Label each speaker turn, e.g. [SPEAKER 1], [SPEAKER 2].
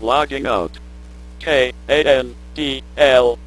[SPEAKER 1] Logging out. K A N D L